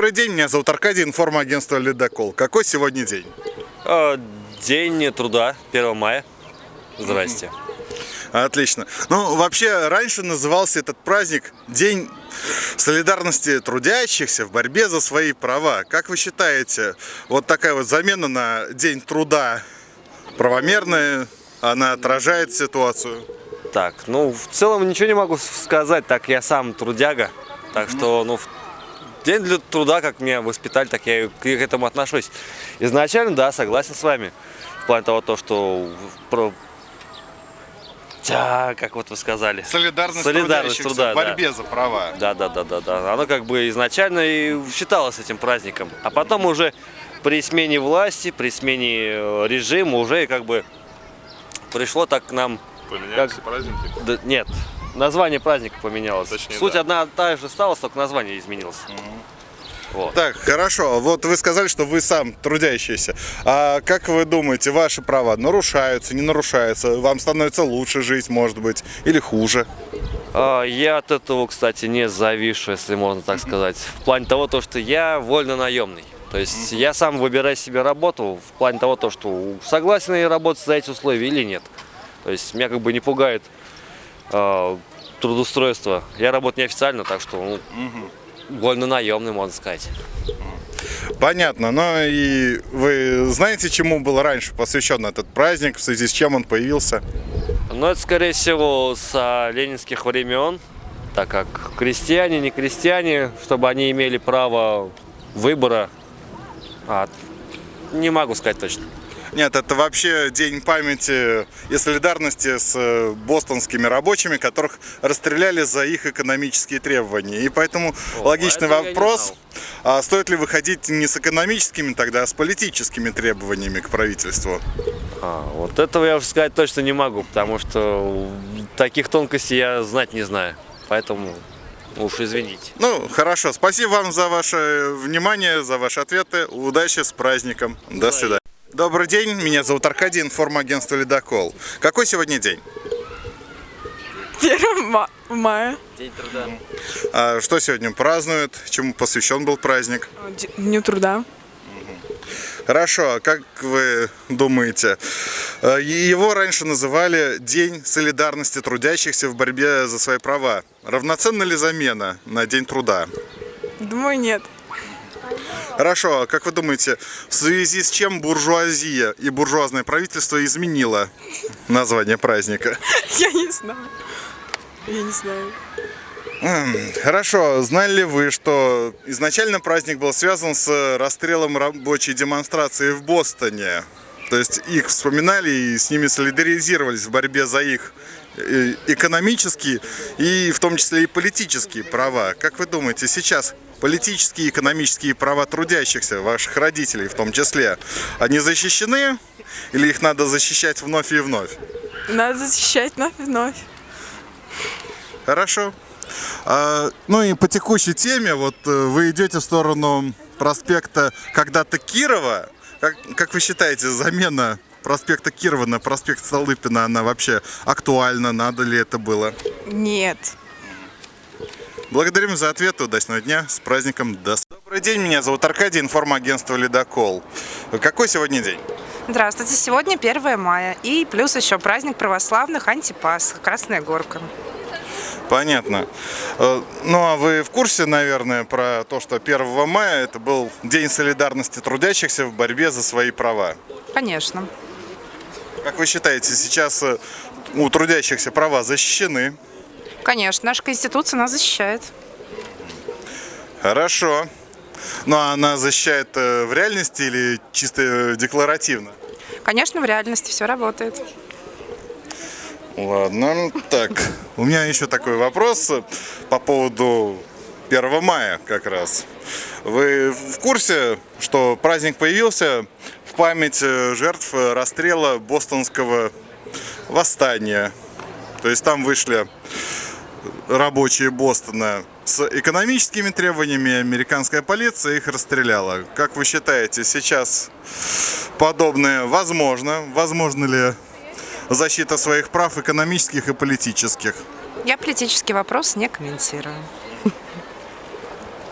Добрый день, меня зовут Аркадий, информагентство «Ледокол». Какой сегодня день? А, День труда, 1 мая. Здрасте. Отлично. Ну, вообще, раньше назывался этот праздник День солидарности трудящихся в борьбе за свои права. Как вы считаете, вот такая вот замена на День труда правомерная, она отражает ситуацию? Так, ну, в целом ничего не могу сказать, так я сам трудяга. Так что, ну, в день для труда, как меня воспитали, так я и к этому отношусь. Изначально, да, согласен с вами. В плане того, то, что про... Тя, как вот вы сказали. Солидарность, Солидарность труда, в борьбе за права. Да, да, да, да, да. Оно как бы изначально и считалось этим праздником. А потом уже при смене власти, при смене э, режима уже как бы пришло так к нам... Поменялись Как- праздники? Да, нет, название праздника поменялось. Точнее, Суть да. одна та же осталась, только название изменилось. Вот. Так, хорошо. Вот вы сказали, что вы сам трудящийся. А как вы думаете, ваши права нарушаются, не нарушаются? Вам становится лучше жить, может быть, или хуже? А, Я от этого, кстати, не завишу, если можно так сказать. В плане того, то, что я вольно наемный. То есть я сам выбираю себе работу в плане того, то, что согласен я работать за эти условия или нет. То есть меня как бы не пугает а, трудоустройство. Я работаю неофициально, так что ну, вольно наемный, можно сказать. Понятно, но и вы знаете, чему был раньше посвящен этот праздник, в связи с чем он появился? Но это, скорее всего, с ленинских времен, так как крестьяне, не крестьяне, чтобы они имели право выбора, а, не могу сказать точно. Нет, это вообще день памяти и солидарности с э, бостонскими рабочими, которых расстреляли за их экономические требования. И поэтому О, логичный я не вопрос, а стоит ли выходить не с экономическими тогда, а с политическими требованиями к правительству? А, вот этого я уже сказать точно не могу, потому что таких тонкостей я знать не знаю. Поэтому уж извините. Ну, хорошо. Спасибо вам за ваше внимание, за ваши ответы. Удачи с праздником. До свидания. Добрый день, меня зовут Аркадий, информагентство «Ледокол». Какой сегодня день? 1 ма- мая. День труда. А что сегодня празднуют? Чему посвящен был праздник? Дню труда. Хорошо, а как вы думаете, э, его раньше называли День солидарности трудящихся в борьбе за свои права. Равноценна ли замена на День труда? Думаю, нет. Хорошо, а как вы думаете, в связи с чем буржуазия и буржуазное правительство изменило название праздника? Я не знаю. Я не знаю. Хорошо, знали ли вы, что изначально праздник был связан с расстрелом рабочей демонстрации в Бостоне? То есть их вспоминали и с ними солидаризировались в борьбе за их э, экономические и в том числе и политические права. Как вы думаете, сейчас политические и экономические права трудящихся, ваших родителей в том числе, они защищены или их надо защищать вновь и вновь? Надо защищать вновь и вновь. Хорошо. А, ну и по текущей теме, вот э, вы идете в сторону проспекта когда-то Кирова. Как, как вы считаете, замена проспекта Кирова на проспект Столыпина, она вообще актуальна? Надо ли это было? Нет. Благодарим за ответ. Удачного дня. С праздником. До с- Добрый день. Меня зовут Аркадий, информагентство «Ледокол». Какой сегодня день? Здравствуйте, сегодня 1 мая и плюс еще праздник православных Антипас, Красная Горка. Понятно. Э, Ну а вы в курсе, наверное, про то, что 1 мая это был День солидарности трудящихся в борьбе за свои права? Конечно. Как вы считаете, сейчас э, у трудящихся права защищены? Конечно, наша Конституция нас защищает. Хорошо. Ну а она защищает э, в реальности или чисто э, декларативно? Конечно, в реальности все работает. Ладно, так. У меня еще такой вопрос э, по поводу 1 мая как раз. Вы в курсе, что праздник появился в память жертв расстрела бостонского восстания? То есть там вышли рабочие Бостона с экономическими требованиями, американская полиция их расстреляла. Как вы считаете, сейчас подобное возможно? Возможно ли защита своих прав экономических и политических? Я политический вопрос не комментирую.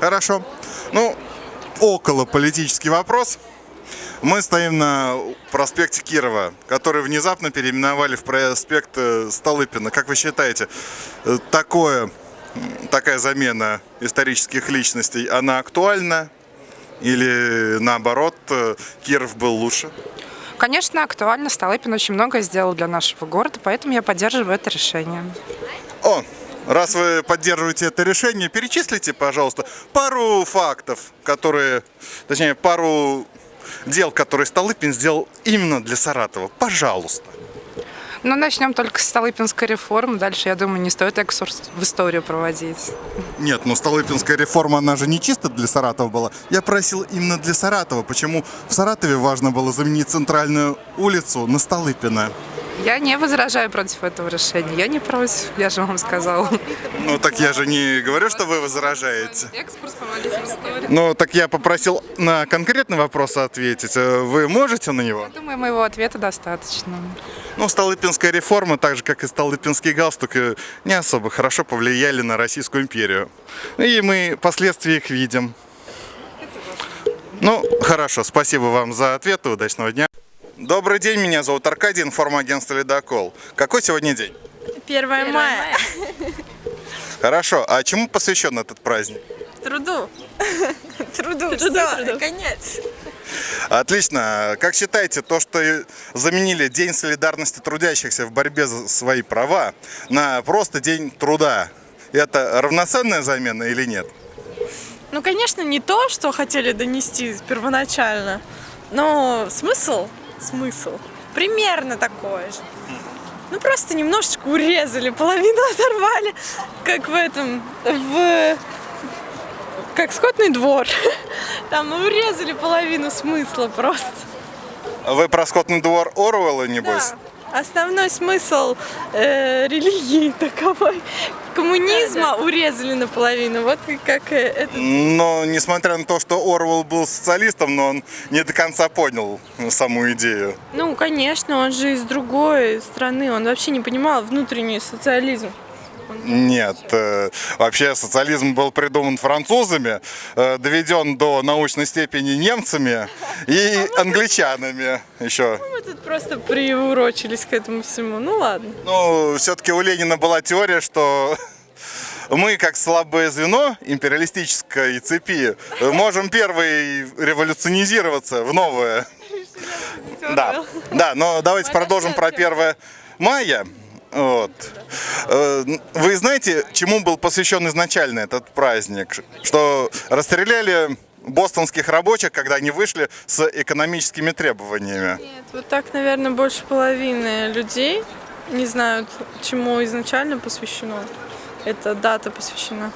Хорошо. Ну, около политический вопрос. Мы стоим на проспекте Кирова, который внезапно переименовали в проспект э, Столыпина. Как вы считаете, э, такое, такая замена исторических личностей, она актуальна? Или наоборот, э, Киров был лучше? Конечно, актуально. Столыпин очень многое сделал для нашего города, поэтому я поддерживаю это решение. О, раз вы поддерживаете это решение, перечислите, пожалуйста, пару фактов, которые, точнее, пару дел, которые Столыпин сделал именно для Саратова. Пожалуйста. Но начнем только с Столыпинской реформы. Дальше, я думаю, не стоит экскурс в историю проводить. Нет, ну Столыпинская реформа, она же не чисто для Саратова была. Я просил именно для Саратова. Почему в Саратове важно было заменить центральную улицу на Столыпина? Я не возражаю против этого решения. Я не против, я же вам сказала. Ну так я же не говорю, что вы возражаете. Ну так я попросил на конкретный вопрос ответить. Э, Вы можете на него? Думаю, моего ответа достаточно. Ну, Столыпинская реформа, так же как и Столыпинский галстук, э, не особо хорошо повлияли на Российскую империю. И мы последствия их видим. Ну, хорошо, спасибо вам за ответ и удачного дня. Добрый день, меня зовут Аркадий, информагентство «Ледокол». Какой сегодня день? 1 мая. Хорошо, а чему посвящен этот праздник? Труду. Труду. Труду, Конец. Отлично. Как считаете, то, что заменили День солидарности трудящихся в борьбе за свои права на просто День труда, это равноценная замена или нет? Ну, конечно, не то, что хотели донести первоначально, но смысл, смысл примерно такой же. Ну, просто немножечко урезали, половину оторвали, как в этом, в... как скотный двор. Там урезали половину смысла просто. Вы про скотный двор Оруэлла, небось? Да. Основной смысл э, религии таковой коммунизма урезали наполовину. Вот как э, это. Но несмотря на то, что Орвел был социалистом, но он не до конца понял саму идею. Ну, конечно, он же из другой страны, он вообще не понимал внутренний социализм. Нет, э, вообще социализм был придуман французами, э, доведен до научной степени немцами и англичанами еще. Мы тут просто приурочились к этому всему. Ну ладно. Ну, все-таки у Ленина была теория, что мы, как слабое звено империалистической цепи, можем первый революционизироваться в новое. Да, да, но давайте продолжим про 1 мая. Вот. Э, Вы знаете, чему был посвящен изначально этот праздник? Что расстреляли бостонских рабочих, когда они вышли с экономическими требованиями. Нет, вот так, наверное, больше половины людей не знают, чему изначально посвящено. Эта дата посвящена.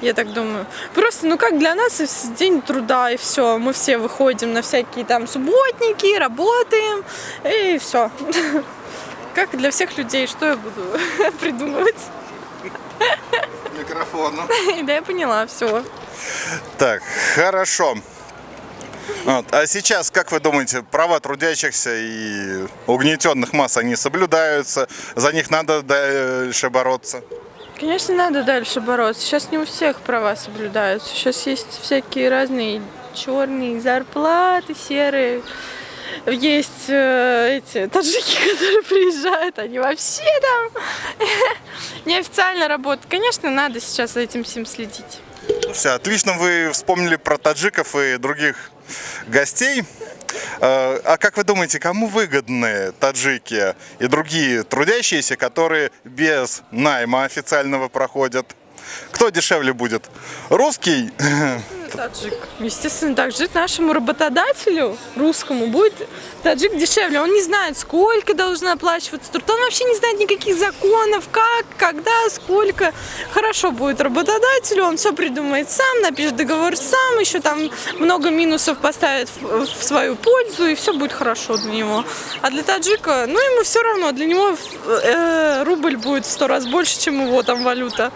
Я так думаю. Просто, ну как для нас день труда и все. Мы все выходим на всякие там субботники, работаем и все. Как для всех людей, что я буду придумывать? Микрофону. Да я поняла, все. Так, хорошо. Вот. А сейчас, как вы думаете, права трудящихся и угнетенных масс, они соблюдаются? За них надо дальше бороться? Конечно, надо дальше бороться. Сейчас не у всех права соблюдаются. Сейчас есть всякие разные черные зарплаты, серые. Есть э, эти таджики, которые приезжают, они вообще там неофициально работают. Конечно, надо сейчас за этим всем следить. Все, отлично вы вспомнили про таджиков и других гостей. Э, А как вы думаете, кому выгодны таджики и другие трудящиеся, которые без найма официального проходят? Кто дешевле будет? Русский? Таджик. Естественно, так жить нашему работодателю, русскому, будет таджик дешевле. Он не знает, сколько должен оплачиваться труд. Он вообще не знает никаких законов, как, когда, сколько. Хорошо будет работодателю, он все придумает сам, напишет договор сам, еще там много минусов поставит в свою пользу, и все будет хорошо для него. А для таджика, ну ему все равно, для него э, рубль будет в сто раз больше, чем его там валюта.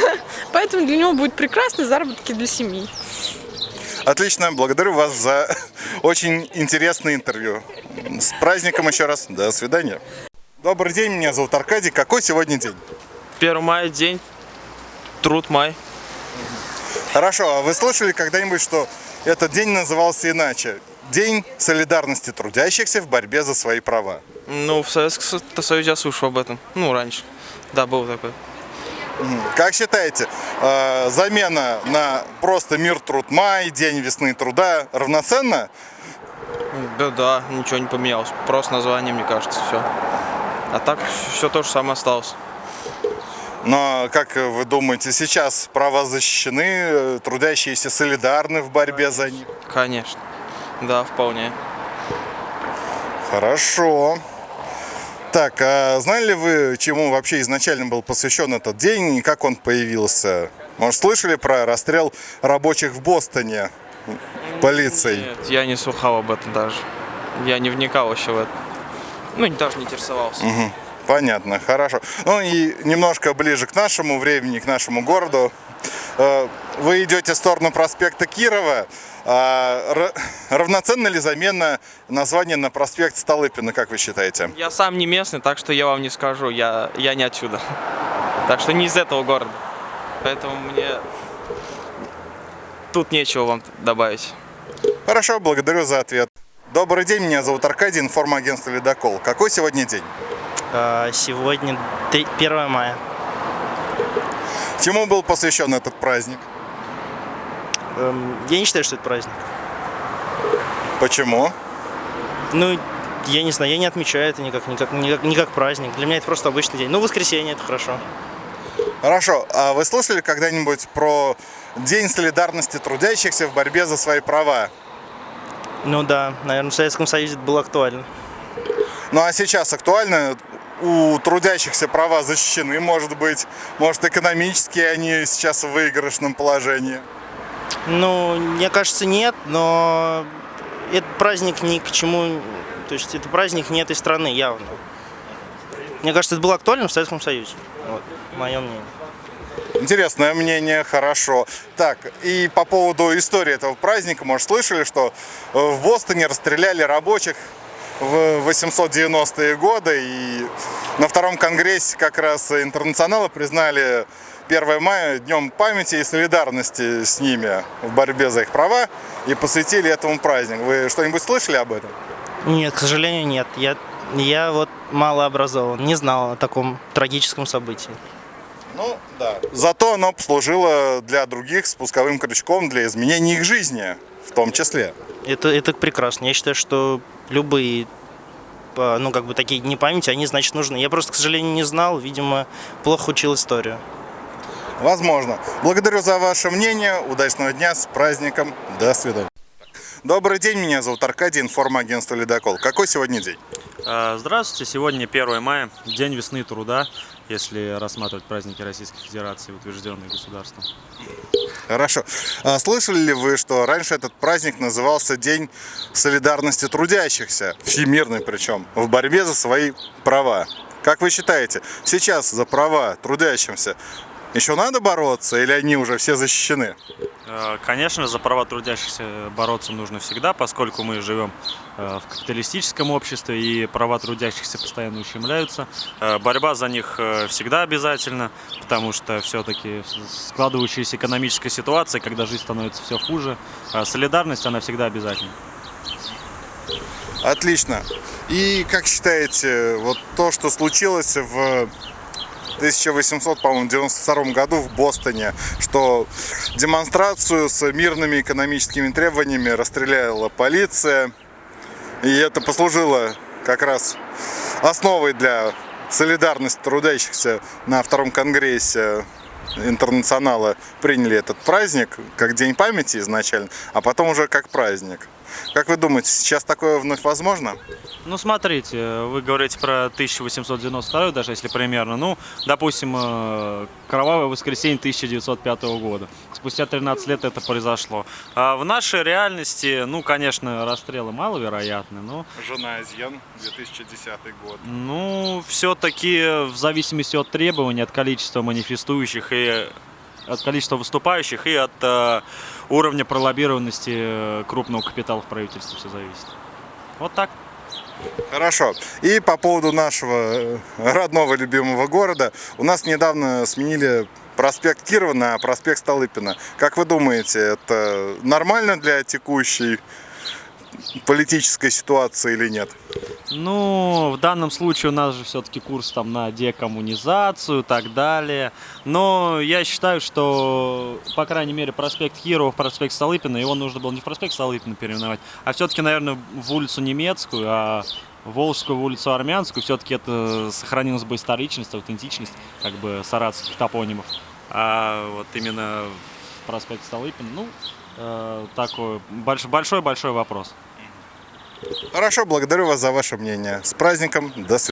Поэтому для него будет прекрасно заработки для семьи. Отлично, благодарю вас за очень интересное интервью. С праздником еще раз. До свидания. Добрый день, меня зовут Аркадий. Какой сегодня день? 1 мая день, труд май. Хорошо, а вы слышали когда-нибудь, что этот день назывался иначе? День солидарности трудящихся в борьбе за свои права. Ну, в Советском Со- Союзе я слышал об этом. Ну, раньше. Да, был такой. Как считаете, э, замена на просто мир труд май, день весны труда равноценна? Да, да, ничего не поменялось. Просто название, мне кажется, все. А так все то же самое осталось. Но, как вы думаете, сейчас права защищены, э, трудящиеся солидарны в борьбе за них? Конечно. Да, вполне. Хорошо. Так, а знали ли вы, чему вообще изначально был посвящен этот день и как он появился? Может, слышали про расстрел рабочих в Бостоне полицией? Нет, я не слыхал об этом даже. Я не вникал вообще в это. Ну, даже не интересовался. Понятно, хорошо. Ну и немножко ближе к нашему времени, к нашему городу. Э, Вы идете в сторону проспекта Кирова. А ра- Равноценна ли замена названия на проспект Столыпина, как вы считаете? Я сам не местный, так что я вам не скажу. Я, я не отсюда. Так что не из этого города. Поэтому мне тут нечего вам добавить. Хорошо, благодарю за ответ. Добрый день, меня зовут Аркадий, информагентство «Ледокол». Какой сегодня день? А, Сегодня три- 1 мая. Чему был посвящен этот праздник? Эм, Я не считаю, что это праздник. Почему? Ну, я не знаю, я не отмечаю это никак, никак, никак, не как праздник. Для меня это просто обычный день. Ну, воскресенье это хорошо. Хорошо, а вы слышали когда-нибудь про День солидарности трудящихся в борьбе за свои права? Ну да, наверное, в Советском Союзе это было актуально. Ну а сейчас актуально? У трудящихся права защищены, может быть, может экономически они сейчас в выигрышном положении. Ну, мне кажется, нет, но этот праздник ни к чему, то есть это праздник не этой страны, явно. Мне кажется, это было актуально в Советском Союзе. Вот, мое мнение. Интересное мнение, хорошо. Так, и по поводу истории этого праздника, может, слышали, что э, в Бостоне расстреляли рабочих в 890-е годы, и на втором конгрессе как раз интернационала признали 1 мая днем памяти и солидарности с ними в борьбе за их права и посвятили этому праздник. Вы что-нибудь слышали об этом? Нет, к сожалению, нет. Я, я вот мало образован, не знал о таком трагическом событии. Ну, да. Зато оно послужило для других спусковым крючком для изменения их жизни, в том числе. Это, это прекрасно. Я считаю, что любые а, ну, как бы такие дни памяти, они, значит, нужны. Я просто, к сожалению, не знал, видимо, плохо учил историю. Возможно. Благодарю за ваше мнение. Удачного дня с праздником. До свидания. Добрый день, меня зовут Аркадий, информагентство «Ледокол». Какой сегодня день? А, Здравствуйте, сегодня 1 мая, День весны труда, если рассматривать праздники Российской Федерации, утвержденные государством. Хорошо. А слышали ли вы, что раньше этот праздник назывался День солидарности трудящихся, всемирный причем, в борьбе за свои права? Как вы считаете, сейчас за права трудящимся еще надо бороться или они уже все защищены? А, Конечно, за права трудящихся бороться нужно всегда, поскольку мы живем э, в капиталистическом обществе и права трудящихся постоянно ущемляются. Э, Борьба за них э, всегда обязательна, потому что все-таки складывающаяся экономическая ситуация, когда жизнь становится все хуже, солидарность, она всегда обязательна. Отлично. И как считаете, вот то, что случилось в 1892 году в Бостоне, что демонстрацию с мирными экономическими требованиями расстреляла полиция, и это послужило как раз основой для солидарности трудящихся на втором конгрессе интернационала приняли этот праздник как День памяти изначально, а потом уже как праздник. Как вы думаете, сейчас такое вновь возможно? Ну, смотрите, вы говорите про 1892, даже если примерно. Ну, допустим, э, кровавое воскресенье 1905 года. Спустя 13 лет это произошло. А в нашей реальности, ну, конечно, расстрелы маловероятны, но, Жена Азьян, 2010 год. ну, все-таки в зависимости от требований, от количества манифестующих и от количества выступающих и от э, уровня пролоббированности э, крупного капитала в правительстве все зависит. Вот так. Хорошо. И по поводу нашего э, родного любимого города. У нас недавно сменили проспект Кирова на проспект Столыпина. Как вы думаете, это нормально для текущей политической ситуации или нет? Ну, в данном случае у нас же все-таки курс там на декоммунизацию и так далее. Но я считаю, что, по крайней мере, проспект Кирова в проспект Столыпина, его нужно было не в проспект Столыпина переименовать, а все-таки, наверное, в улицу Немецкую, а Волжскую в улицу Армянскую, все-таки это сохранилась бы историчность, аутентичность как бы саратовских топонимов. А вот именно в проспект Столыпина, ну, э, такой большой-большой вопрос. Хорошо, благодарю вас за ваше мнение. С праздником, до свидания.